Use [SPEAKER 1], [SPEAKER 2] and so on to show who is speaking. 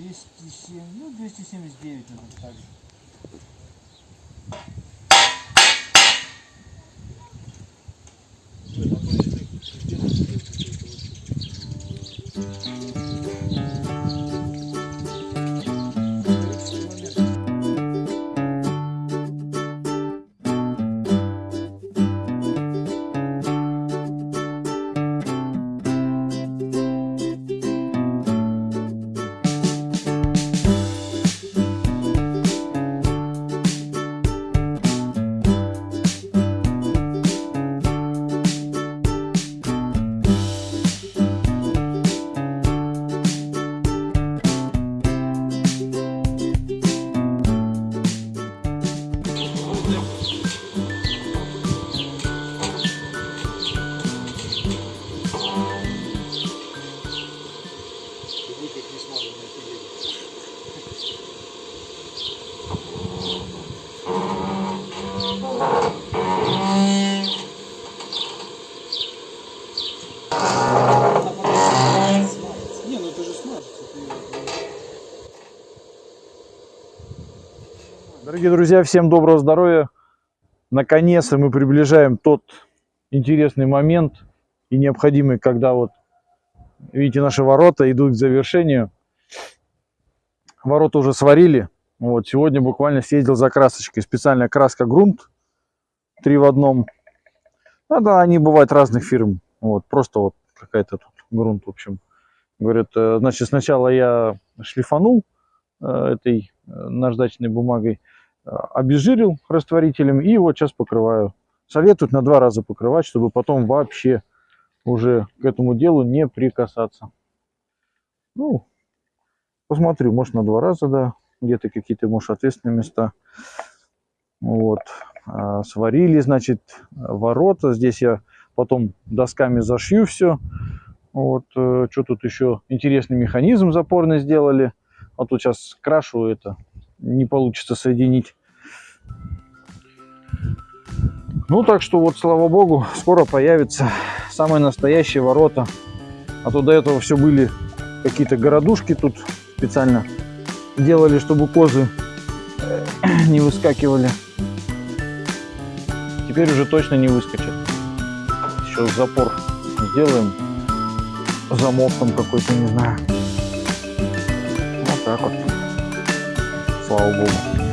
[SPEAKER 1] 207, ну 279 наверное, так же.
[SPEAKER 2] Вы как
[SPEAKER 3] Дорогие друзья, всем доброго здоровья. Наконец-то мы приближаем тот интересный момент и необходимый, когда вот, видите, наши ворота идут к завершению. Ворота уже сварили. Вот, сегодня буквально съездил за красочкой. Специальная краска грунт. Три в одном. Ну да, они бывают разных фирм. Вот, просто вот какая-то тут грунт, в общем. Говорят, э, значит, сначала я шлифанул э, этой наждачной бумагой, э, обезжирил растворителем и вот сейчас покрываю. Советуют на два раза покрывать, чтобы потом вообще уже к этому делу не прикасаться. Ну, посмотрю, может на два раза, да, где-то какие-то, может, ответственные места. Вот, А, сварили, значит, ворота. Здесь я потом досками зашью все. Вот, э, что тут еще? Интересный механизм запорный сделали. А тут сейчас крашу это, не получится соединить. Ну, так что вот, слава богу, скоро появятся самые настоящие ворота. А то до этого все были какие-то городушки тут специально делали, чтобы козы э, не выскакивали. Теперь уже точно не выскочат. Еще запор сделаем. Замок там какой-то, не знаю. Вот так вот. Слава богу.